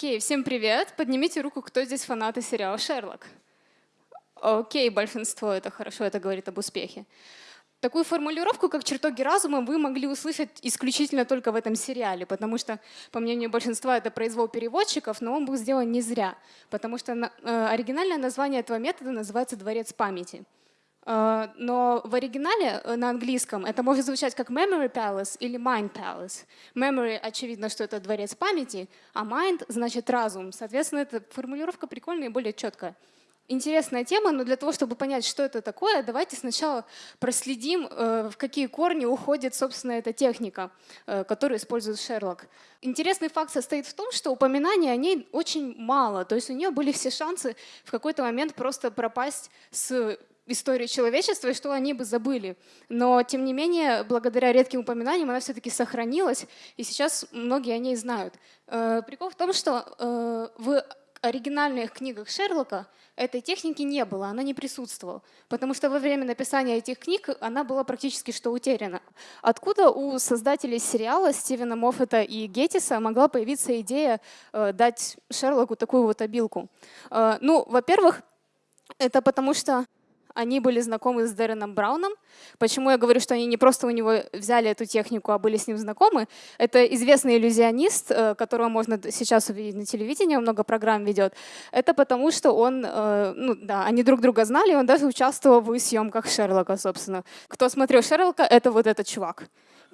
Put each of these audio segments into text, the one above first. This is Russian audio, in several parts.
Окей, всем привет. Поднимите руку, кто здесь фанаты сериала «Шерлок». Окей, большинство, это хорошо, это говорит об успехе. Такую формулировку, как чертоги разума, вы могли услышать исключительно только в этом сериале, потому что, по мнению большинства, это произвол переводчиков, но он был сделан не зря, потому что э, оригинальное название этого метода называется «дворец памяти». Э, но в оригинале э, на английском это может звучать как memory palace или mind palace. Memory, очевидно, что это дворец памяти, а mind значит разум. Соответственно, эта формулировка прикольная и более четкая интересная тема, но для того, чтобы понять, что это такое, давайте сначала проследим, э, в какие корни уходит, собственно, эта техника, которую использует Шерлок. Интересный факт состоит в том, что упоминаний о ней очень мало, то есть у нее были все шансы в какой-то момент просто пропасть с истории человечества и что они бы забыли. Но, тем не менее, благодаря редким упоминаниям она все-таки сохранилась, и сейчас многие о ней знают. Э, прикол в том, что в оригинальных книгах Шерлока этой техники не было, она не присутствовала, потому что во время написания этих книг она была практически что утеряна. Откуда у создателей сериала Стивена Моффета и Геттиса могла появиться идея э, дать Шерлоку такую вот обилку? Э, ну, во-первых, это потому что они были знакомы с Дэреном Брауном. Почему я говорю, что они не просто у него взяли эту технику, а были с ним знакомы? Это известный иллюзионист, э, которого можно сейчас увидеть на телевидении, он много программ ведет. Это потому, что он, э, ну да, они друг друга знали, он даже участвовал в съемках Шерлока, собственно. Кто смотрел Шерлока, это вот этот чувак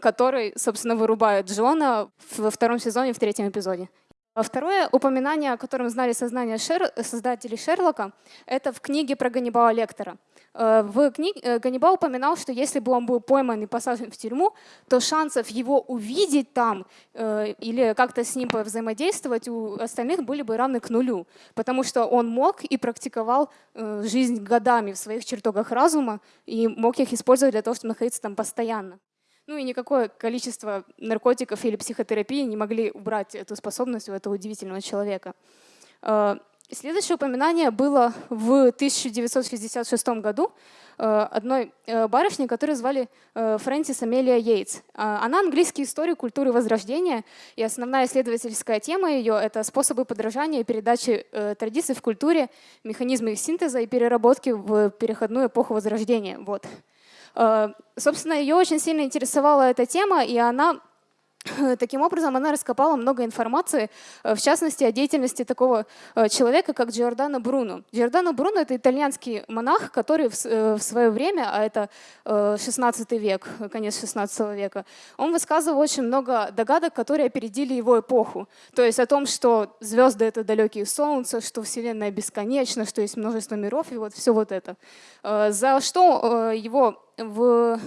который, собственно, вырубает Джона во втором сезоне, в третьем эпизоде. А второе упоминание, о котором знали сознание Шер... создателей Шерлока, это в книге про Ганнибала Лектора. Э, в книге э, Ганнибал упоминал, что если бы он был пойман и посажен в тюрьму, то шансов его увидеть там э, или как-то с ним взаимодействовать у остальных были бы равны к нулю, потому что он мог и практиковал жизнь годами в своих чертогах разума и мог их использовать для того, чтобы находиться там постоянно. Ну и никакое количество наркотиков или психотерапии не могли убрать эту способность у этого удивительного человека. Э, следующее упоминание было в 1966 году э, одной э, барышни, которую звали Фрэнсис Амелия Йейтс. Она английский историк культуры Возрождения, и основная исследовательская тема ее — это способы подражания и передачи традиций в культуре, механизмы их синтеза и переработки в переходную эпоху Возрождения. Вот. Э, собственно, ее очень сильно интересовала эта тема, и она Таким образом, она раскопала много информации, э, в частности, о деятельности такого э, человека, как Джордано Бруно. Джордано Бруно — это итальянский монах, который в свое время, а это 16 век, конец 16 века, он высказывал очень много догадок, которые опередили его эпоху. То есть о том, что звезды — это далекие солнца, что Вселенная бесконечна, что есть множество миров, и вот все вот это. За что его в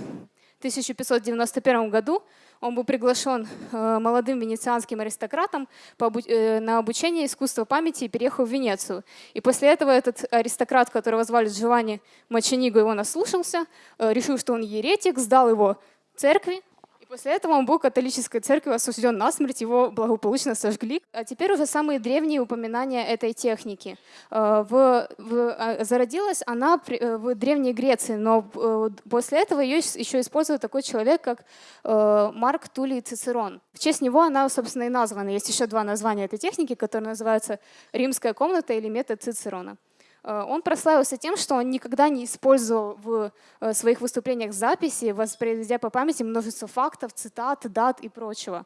1591 году он был приглашен э, молодым венецианским аристократом э, на обучение искусства памяти и переехал в Венецию. И после этого этот аристократ, которого звали Джованни Мачениго, его наслушался, э, решил, что он еретик, сдал его церкви, После этого он был католической церковью осужден на смерть, его благополучно сожгли. А теперь уже самые древние упоминания этой техники. Э, в, в, а, зародилась она э, в Древней Греции, но э, после этого ее еще использует такой человек, как Марк Тулий Цицерон. В честь него она, собственно, и названа. Есть еще два названия этой техники, которые называются «Римская комната» или «Метод Цицерона». Э, он прославился тем, что он никогда не использовал в э, своих выступлениях записи, воспроизведя по памяти множество фактов, цитат, дат и прочего.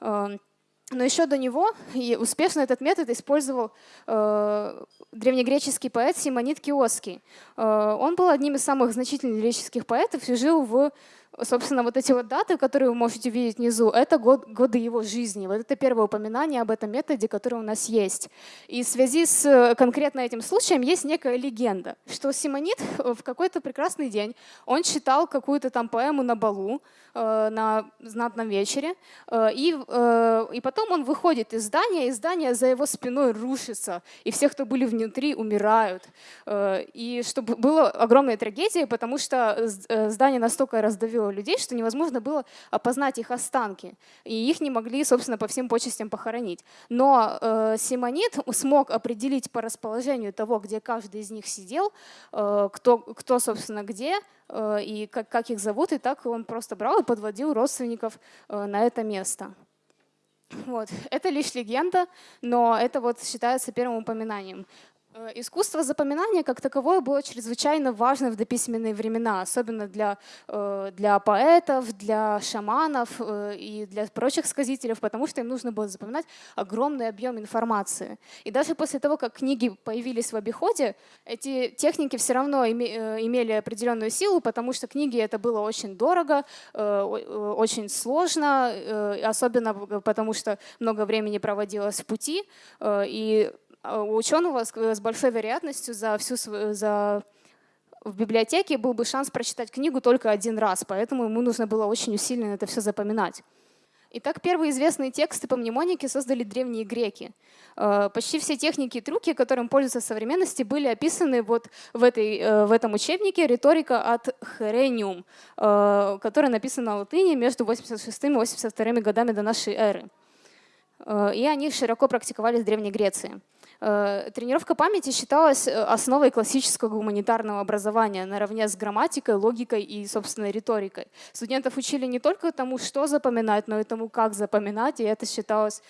Эм, но еще до него и успешно этот метод использовал э, древнегреческий поэт Симонид Киоский. Э, он был одним из самых значительных греческих поэтов и жил в собственно, вот эти вот даты, которые вы можете видеть внизу, это год, годы его жизни. Вот это первое упоминание об этом методе, который у нас есть. И в связи с э, конкретно этим случаем есть некая легенда, что Симонит э, в какой-то прекрасный день, он читал какую-то там поэму на балу, э, на знатном вечере, и, и потом он выходит из здания, и здание за его спиной рушится, и все, кто были внутри, умирают. И чтобы было огромная трагедия, потому что здание настолько раздавило людей, что невозможно было опознать их останки. И их не могли, собственно, по всем почестям похоронить. Но э, Симонит смог определить по расположению того, где каждый из них сидел, э, кто, кто, собственно, где, э, и как, как их зовут, и так он просто брал и подводил родственников э, на это место. Вот. Это лишь легенда, но это вот считается первым упоминанием. Э, искусство запоминания как таковое было чрезвычайно важно в дописьменные времена, особенно для, э, для поэтов, для шаманов э, и для прочих сказителей, потому что им нужно было запоминать огромный объем информации. И даже после того, как книги появились в обиходе, эти техники все равно имели определенную силу, потому что книги это было очень дорого, очень сложно, особенно потому что много времени проводилось в пути, и у ученого с большой вероятностью за всю за в библиотеке был бы шанс прочитать книгу только один раз, поэтому ему нужно было очень усиленно это все запоминать. Итак, первые известные тексты по мнемонике создали древние греки. А, почти все техники и трюки, которым пользуются в современности, были описаны вот в, этой, э, в этом учебнике «Риторика от Херениум», э, который написан на латыни между 86 и 82 годами до нашей эры. Э, и они широко практиковались в Древней Греции. Э, тренировка памяти считалась э, основой классического гуманитарного образования наравне с грамматикой, логикой и, собственно, риторикой. Студентов учили не только тому, что запоминать, но и тому, как запоминать, и это считалось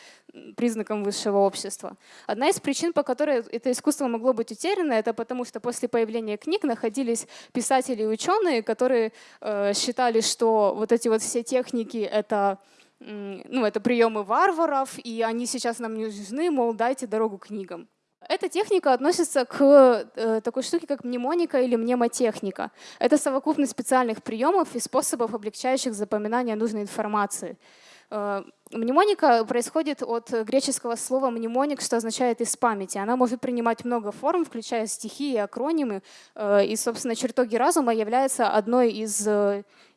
признаком высшего общества. Одна из причин, по которой это искусство могло быть утеряно, это потому, что после появления книг находились писатели и ученые, которые э, считали, что вот эти вот все техники — это ну, это приемы варваров, и они сейчас нам не нужны, мол, дайте дорогу книгам. Эта техника относится к э, такой штуке, как мнемоника или мнемотехника. Это совокупность специальных приемов и способов, облегчающих запоминание нужной информации. Э, мнемоника происходит от греческого слова мнемоник, что означает «из памяти». Она может принимать много форм, включая стихи и акронимы. Э, и, собственно, чертоги разума являются одной из,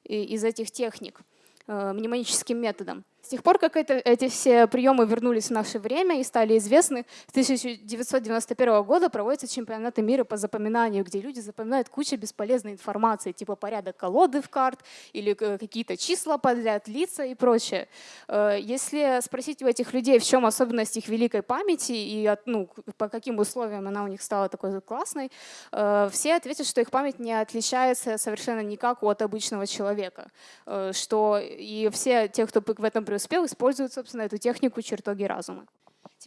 из этих техник. Э, мнемоническим методом. С тех пор, как это, эти все приемы вернулись в наше время и стали известны, с 1991 года проводятся чемпионаты мира по запоминанию, где люди запоминают кучу бесполезной информации, типа порядок колоды в карт или какие-то числа подряд, лица и прочее. Э, если спросить у этих людей, в чем особенность их великой памяти и ну, по каким условиям она у них стала такой классной, э, все ответят, что их память не отличается совершенно никак от обычного человека, э, что и все те, кто в этом преуспел, используют, собственно, эту технику чертоги разума.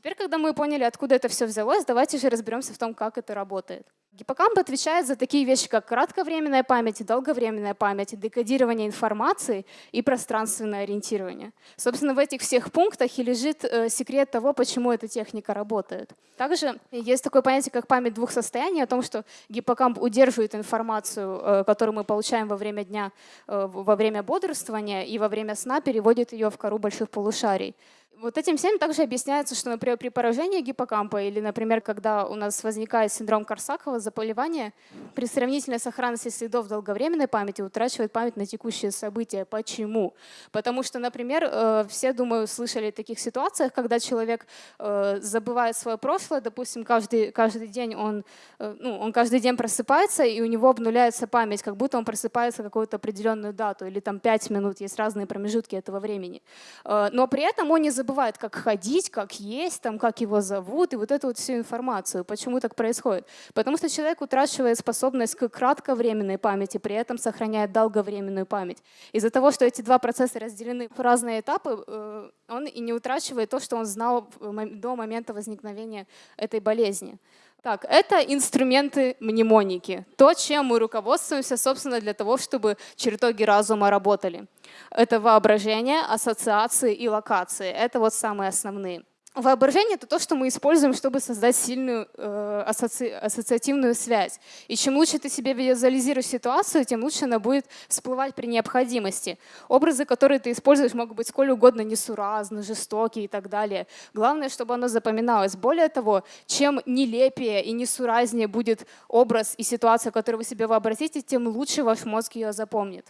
Теперь, когда мы поняли, откуда это все взялось, давайте же разберемся в том, как это работает. Гиппокамп отвечает за такие вещи, как кратковременная память, долговременная память, декодирование информации и пространственное ориентирование. Собственно, в этих всех пунктах и лежит э, секрет того, почему эта техника работает. Также есть такое понятие, как память двух состояний, о том, что гиппокамп удерживает информацию, э, которую мы получаем во время дня, э, во время бодрствования и во время сна, переводит ее в кору больших полушарий. Вот этим всем также объясняется, что, например, при поражении гиппокампа или, например, когда у нас возникает синдром Корсакова, заболевание, при сравнительной сохранности следов долговременной памяти утрачивает память на текущие события. Почему? Потому что, например, э, все, думаю, слышали о таких ситуациях, когда человек э, забывает свое прошлое, допустим, каждый, каждый день он, э, ну, он каждый день просыпается, и у него обнуляется память, как будто он просыпается какую-то определенную дату, или там 5 минут, есть разные промежутки этого времени. Но при этом он не забывает забывает, как ходить, как есть, там, как его зовут, и вот эту вот всю информацию. Почему так происходит? Потому что человек утрачивает способность к кратковременной памяти, при этом сохраняет долговременную память. Из-за того, что эти два процесса разделены в разные этапы, э, он и не утрачивает то, что он знал до момента возникновения этой болезни. Так, это инструменты мнемоники. То, чем мы руководствуемся, собственно, для того, чтобы чертоги разума работали. Это воображение, ассоциации и локации. Это вот самые основные. Воображение — это то, что мы используем, чтобы создать сильную э, асоци... ассоциативную связь. И чем лучше ты себе визуализируешь ситуацию, тем лучше она будет всплывать при необходимости. Образы, которые ты используешь, могут быть сколь угодно несуразны, жестокие и так далее. Главное, чтобы оно запоминалось. Более того, чем нелепее и несуразнее будет образ и ситуация, которую вы себе вообразите, тем лучше ваш мозг ее запомнит.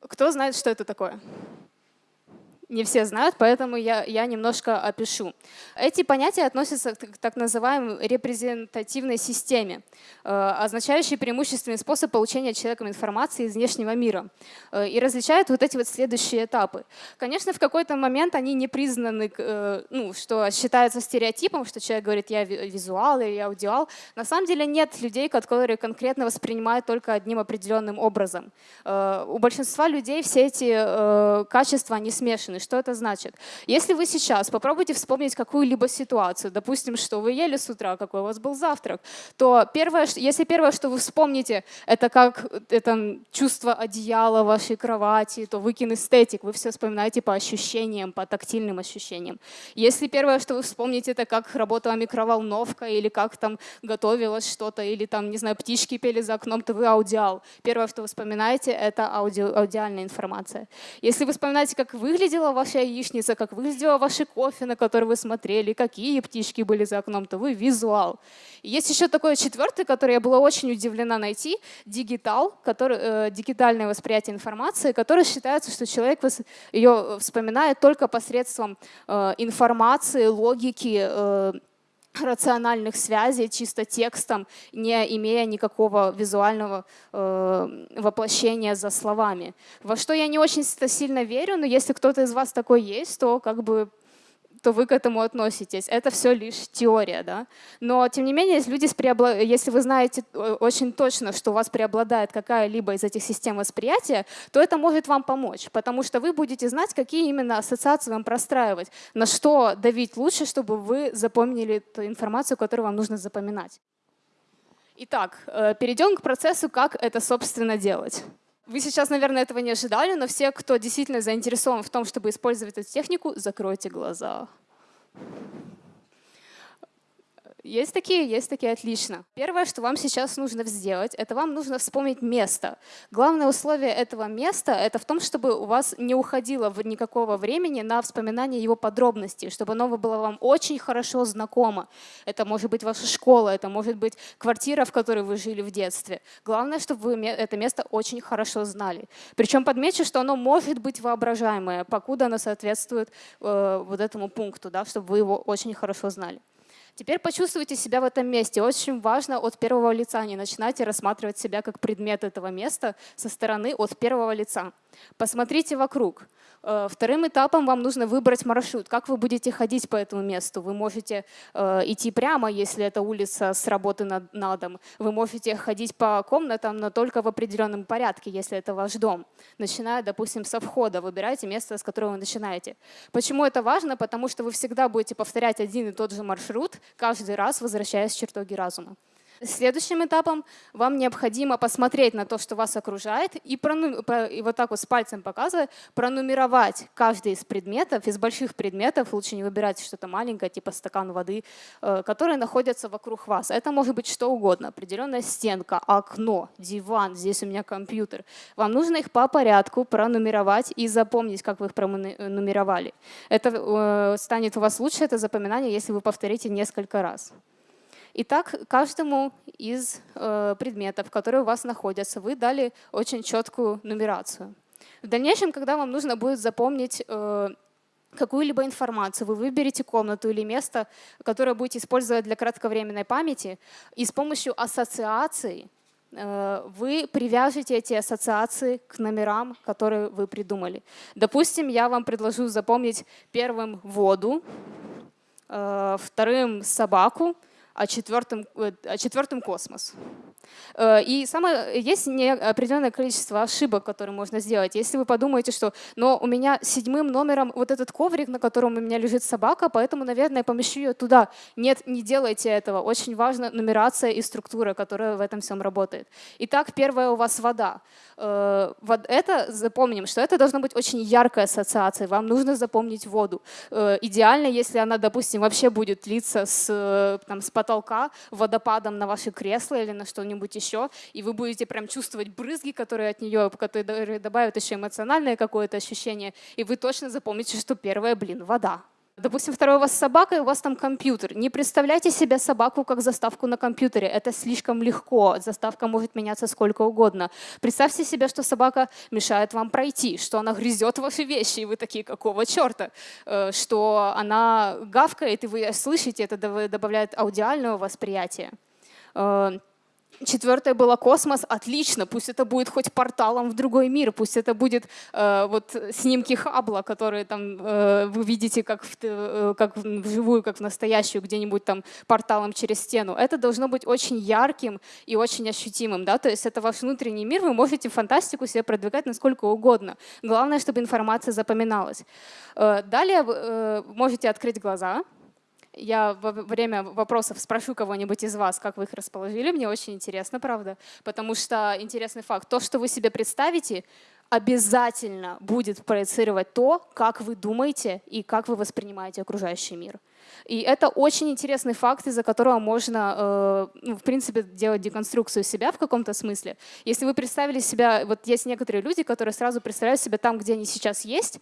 Кто знает, что это такое? Не все знают, поэтому я, я немножко опишу. Эти понятия относятся к так называемой репрезентативной системе, э, означающей преимущественный способ получения человеком информации из внешнего мира. Э, и различают вот эти вот следующие этапы. Конечно, в какой-то момент они не признаны, э, ну, что считается стереотипом, что человек говорит, я визуал или я аудиал. На самом деле нет людей, которые конкретно воспринимают только одним определенным образом. У большинства людей все эти качества, они смешаны запущены. Что это значит? Если вы сейчас попробуйте вспомнить какую-либо ситуацию, допустим, что вы ели с утра, какой у вас был завтрак, то первое, если первое, что вы вспомните, это как это чувство одеяла вашей кровати, то вы кинестетик, вы все вспоминаете по ощущениям, по тактильным ощущениям. Если первое, что вы вспомните, это как работала микроволновка или как там готовилось что-то, или там, не знаю, птички пели за окном, то вы аудиал. Первое, что вы вспоминаете, это аудио, аудиальная информация. Если вы вспоминаете, как выглядела ваша яичница, как выглядела ваше кофе, на который вы смотрели, какие птички были за окном, то вы визуал. Есть еще такое четвертое, которое я была очень удивлена найти, дигитал, который, э, дигитальное восприятие информации, которое считается, что человек ее вспоминает только посредством э, информации, логики, э, рациональных связей чисто текстом, не имея никакого визуального э, воплощения за словами. Во что я не очень сильно верю, но если кто-то из вас такой есть, то как бы то вы к этому относитесь. Это все лишь теория. Да? Но, тем не менее, если, люди преобла... если вы знаете э, очень точно, что у вас преобладает какая-либо из этих систем восприятия, то это может вам помочь, потому что вы будете знать, какие именно ассоциации вам простраивать, на что давить лучше, чтобы вы запомнили ту информацию, которую вам нужно запоминать. Итак, э, перейдем к процессу, как это, собственно, делать. Вы сейчас, наверное, этого не ожидали, но все, кто действительно заинтересован в том, чтобы использовать эту технику, закройте глаза. Есть такие, есть такие, отлично. Первое, что вам сейчас нужно сделать, это вам нужно вспомнить место. Главное условие этого места — это в том, чтобы у вас не уходило никакого времени на вспоминание его подробностей, чтобы оно было вам очень хорошо знакомо. Это может быть ваша школа, это может быть квартира, в которой вы жили в детстве. Главное, чтобы вы это место очень хорошо знали. Причем подмечу, что оно может быть воображаемое, покуда оно соответствует э, вот этому пункту, да, чтобы вы его очень хорошо знали. Теперь почувствуйте себя в этом месте. Очень важно от первого лица. Не начинайте рассматривать себя как предмет этого места со стороны от первого лица. Посмотрите вокруг. Э, вторым этапом вам нужно выбрать маршрут. Как вы будете ходить по этому месту? Вы можете э, идти прямо, если это улица с работы на, на дом. Вы можете ходить по комнатам, но только в определенном порядке, если это ваш дом. Начиная, допустим, со входа. Выбирайте место, с которого вы начинаете. Почему это важно? Потому что вы всегда будете повторять один и тот же маршрут, каждый раз возвращаясь в чертоги разума. Следующим этапом вам необходимо посмотреть на то, что вас окружает, и, и вот так вот с пальцем показывая, пронумеровать каждый из предметов, из больших предметов, лучше не выбирать что-то маленькое, типа стакан воды, э, которые находятся вокруг вас. Это может быть что угодно, определенная стенка, окно, диван, здесь у меня компьютер. Вам нужно их по порядку пронумеровать и запомнить, как вы их пронумеровали. Это э, станет у вас лучше, это запоминание, если вы повторите несколько раз. Итак, каждому из э, предметов, которые у вас находятся, вы дали очень четкую нумерацию. В дальнейшем, когда вам нужно будет запомнить э, какую-либо информацию, вы выберете комнату или место, которое будете использовать для кратковременной памяти, и с помощью ассоциаций э, вы привяжете эти ассоциации к номерам, которые вы придумали. Допустим, я вам предложу запомнить первым воду, вторым собаку, а четвертым, а четвертым космос. Э, и самое, есть определенное количество ошибок, которые можно сделать. Если вы подумаете, что но у меня седьмым номером вот этот коврик, на котором у меня лежит собака, поэтому, наверное, я помещу ее туда. Нет, не делайте этого. Очень важна нумерация и структура, которая в этом всем работает. Итак, первое у вас вода. Э, вот это запомним, что это должна быть очень яркая ассоциация. Вам нужно запомнить воду. Э, идеально, если она, допустим, вообще будет литься с, там, с потолка водопадом на ваше кресло или на что-нибудь еще, и вы будете прям чувствовать брызги, которые от нее, которые добавят еще эмоциональное какое-то ощущение, и вы точно запомните, что первое, блин, вода. Допустим, второе у вас собака, и у вас там компьютер. Не представляйте себе собаку как заставку на компьютере. Это слишком легко. Заставка может меняться сколько угодно. Представьте себе, что собака мешает вам пройти, что она грызет ваши вещи, и вы такие, какого черта? Э, что она гавкает, и вы слышите, это добавляет аудиального восприятия. Четвертое было космос, отлично, пусть это будет хоть порталом в другой мир, пусть это будет э, вот снимки Хаббла, которые там э, вы видите как, в, э, как вживую, как в настоящую, где-нибудь там порталом через стену. Это должно быть очень ярким и очень ощутимым, да, то есть это ваш внутренний мир, вы можете фантастику себе продвигать насколько угодно. Главное, чтобы информация запоминалась. Э, далее э, можете открыть глаза, я во время вопросов спрошу кого-нибудь из вас, как вы их расположили. Мне очень интересно, правда. Потому что интересный факт. То, что вы себе представите, обязательно будет проецировать то, как вы думаете и как вы воспринимаете окружающий мир. И это очень интересный факт, из-за которого можно, э, ну, в принципе, делать деконструкцию себя в каком-то смысле. Если вы представили себя, вот есть некоторые люди, которые сразу представляют себя там, где они сейчас есть,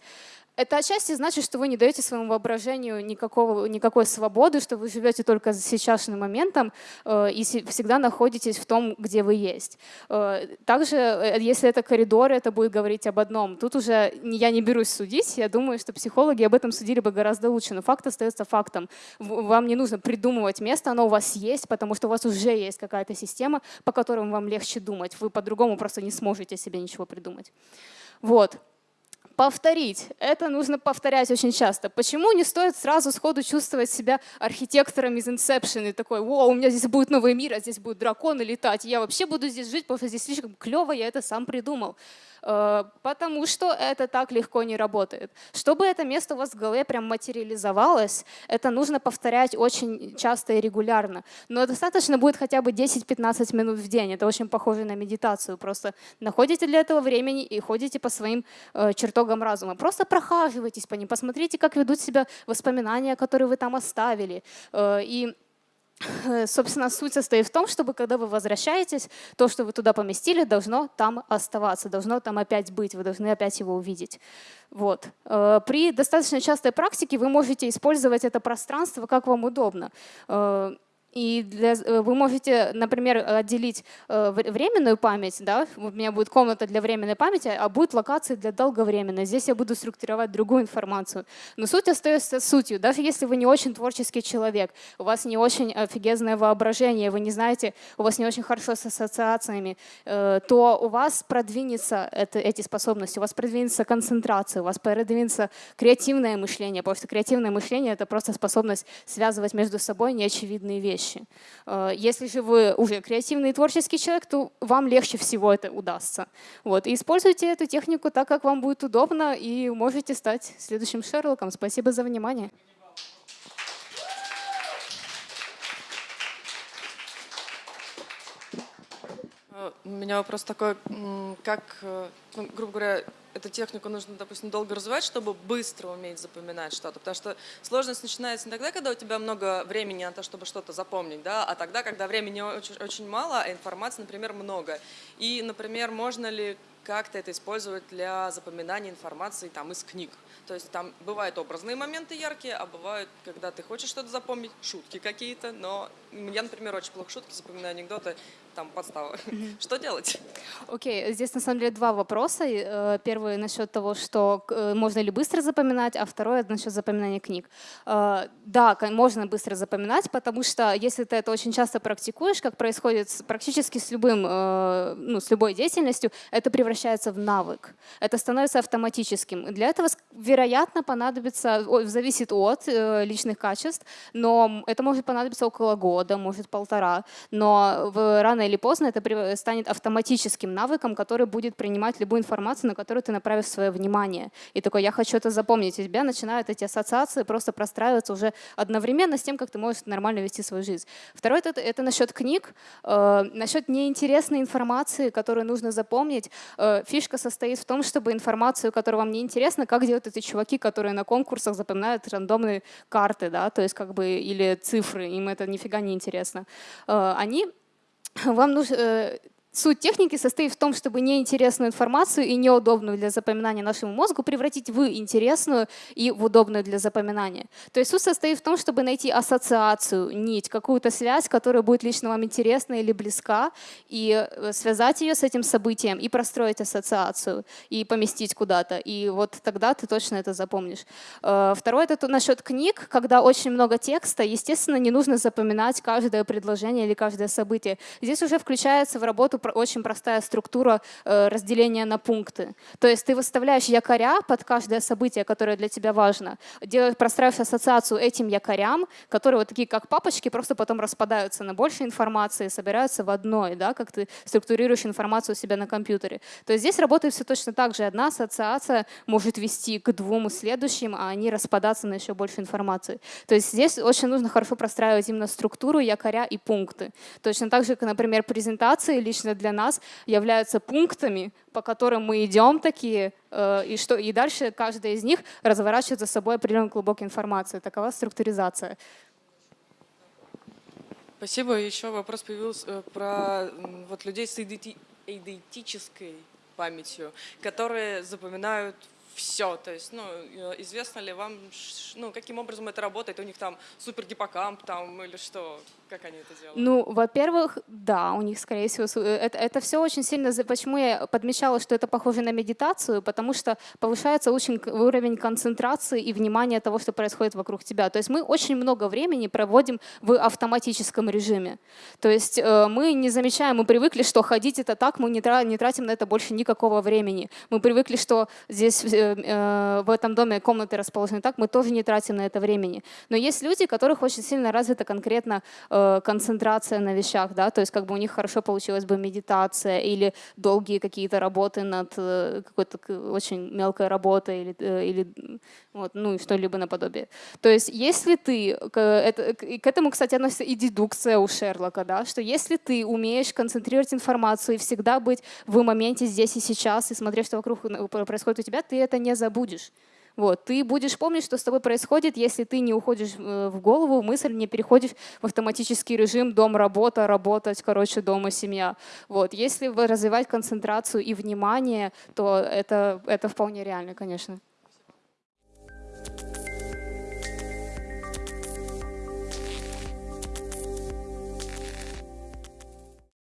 это отчасти значит, что вы не даете своему воображению никакого, никакой свободы, что вы живете только сейчасшним моментом э, и всегда находитесь в том, где вы есть. Э, также, э, если это коридор, это будет говорить об одном. Тут уже я не берусь судить, я думаю, что психологи об этом судили бы гораздо лучше, но факт остается фактом. Вам не нужно придумывать место, оно у вас есть, потому что у вас уже есть какая-то система, по которой вам легче думать. Вы по-другому просто не сможете себе ничего придумать. Вот повторить. Это нужно повторять очень часто. Почему не стоит сразу сходу чувствовать себя архитектором из Inception и такой, о, у меня здесь будет новый мир, а здесь будут драконы летать, я вообще буду здесь жить, потому что здесь слишком клево, я это сам придумал. Э, потому что это так легко не работает. Чтобы это место у вас в голове прям материализовалось, это нужно повторять очень часто и регулярно. Но достаточно будет хотя бы 10-15 минут в день. Это очень похоже на медитацию. Просто находите для этого времени и ходите по своим э, чертогам разума. Просто прохаживайтесь по ним, посмотрите, как ведут себя воспоминания, которые вы там оставили. Э, и собственно, суть состоит в том, чтобы когда вы возвращаетесь, то, что вы туда поместили, должно там оставаться, должно там опять быть, вы должны опять его увидеть. Вот. Э, при достаточно частой практике вы можете использовать это пространство как вам удобно. И для, э, вы можете, например, отделить э, временную память, да, у меня будет комната для временной памяти, а будет локация для долговременной. Здесь я буду структуровать другую информацию. Но суть остается сутью. Даже если вы не очень творческий человек, у вас не очень офигезное воображение, вы не знаете, у вас не очень хорошо с ассоциациями, э, то у вас продвинется это, эти способности, у вас продвинется концентрация, у вас продвинется креативное мышление, потому что креативное мышление — это просто способность связывать между собой неочевидные вещи вещи. Э, если же вы уже креативный и творческий человек, то вам легче всего это удастся. Вот. И используйте эту технику так, как вам будет удобно, и можете стать следующим Шерлоком. Спасибо за внимание. Э, у меня вопрос такой, как, э, ну, грубо говоря, эту технику нужно, допустим, долго развивать, чтобы быстро уметь запоминать что-то. Потому что сложность начинается не тогда, когда у тебя много времени на то, чтобы что-то запомнить, да, а тогда, когда времени очень, очень мало, а информации, например, много. И, например, можно ли как-то это использовать для запоминания информации там, из книг. То есть там бывают образные моменты яркие, а бывают, когда ты хочешь что-то запомнить, шутки какие-то, но я, например, очень плохо шутки запоминаю, анекдоты, там подстава. Mm-hmm. Что делать? Окей, okay. здесь на самом деле два вопроса. Э, первый насчет того, что э, можно ли быстро запоминать, а второй насчет запоминания книг. Э, да, можно быстро запоминать, потому что если ты это очень часто практикуешь, как происходит практически с любым, ну, с любой деятельностью, это превращается в навык. Это становится автоматическим. Для этого, вероятно, понадобится, зависит от личных качеств, но это может понадобиться около года, может полтора, но в рано или поздно это станет автоматическим навыком, который будет принимать любую информацию, на которую ты направишь свое внимание. И такой, я хочу это запомнить. И у тебя начинают эти ассоциации просто простраиваться уже одновременно с тем, как ты можешь нормально вести свою жизнь. Второе это, это насчет книг, э, насчет неинтересной информации, которую нужно запомнить. Э, фишка состоит в том, чтобы информацию, которая вам не интересна, как делают эти чуваки, которые на конкурсах запоминают рандомные карты, да, то есть как бы или цифры, им это нифига не интересно. Э, они вам нужно, э, Суть техники состоит в том, чтобы неинтересную информацию и неудобную для запоминания нашему мозгу превратить в интересную и в удобную для запоминания. То есть суть состоит в том, чтобы найти ассоциацию, нить, какую-то связь, которая будет лично вам интересна или близка, и э, связать ее с этим событием, и простроить ассоциацию, и поместить куда-то. И вот тогда ты точно это запомнишь. Э, второе — это насчет книг. Когда очень много текста, естественно, не нужно запоминать каждое предложение или каждое событие. Здесь уже включается в работу очень простая структура э, разделения на пункты. То есть ты выставляешь якоря под каждое событие, которое для тебя важно, делаешь, простраиваешь ассоциацию этим якорям, которые вот такие как папочки, просто потом распадаются на больше информации, собираются в одной, да, как ты структурируешь информацию у себя на компьютере. То есть здесь работает все точно так же. Одна ассоциация может вести к двум следующим, а они распадаться на еще больше информации. То есть здесь очень нужно хорошо простраивать именно структуру, якоря и пункты. Точно так же, как, например, презентации лично для нас являются пунктами, по которым мы идем такие, э, и, что, и дальше каждая из них разворачивает за собой определенную глубокую информацию. Такова структуризация. Спасибо. Еще вопрос появился э, про вот, людей с эйдетической памятью, которые запоминают все. То есть, ну, э, известно ли вам, ну, каким образом это работает? У них там супер гиппокамп там или что? Как они это делают? Ну, во-первых, да, у них, скорее всего, э, это, это все очень сильно... Почему я подмечала, что это похоже на медитацию? Потому что повышается очень уровень концентрации и внимания того, что происходит вокруг тебя. То есть мы очень много времени проводим в автоматическом режиме. То есть э, мы не замечаем, мы привыкли, что ходить это так, мы не тратим на это больше никакого времени. Мы привыкли, что здесь в этом доме комнаты расположены так, мы тоже не тратим на это времени. Но есть люди, у которых очень сильно развита конкретно Э, концентрация на вещах, да, то есть как бы у них хорошо получилась бы медитация или долгие какие-то работы над э, какой-то очень мелкой работой или, э, или вот, ну что-либо наподобие. То есть если ты, это, к этому, кстати, относится и дедукция у Шерлока, да, что если ты умеешь концентрировать информацию и всегда быть в моменте здесь и сейчас и смотреть, что вокруг происходит у тебя, ты это не забудешь. Вот. Ты будешь помнить, что с тобой происходит, если ты не уходишь э, в голову, в мысль, не переходишь в автоматический режим дом, работа, работать, короче, дома, семья. Вот. Если развивать концентрацию и внимание, то это, это вполне реально, конечно.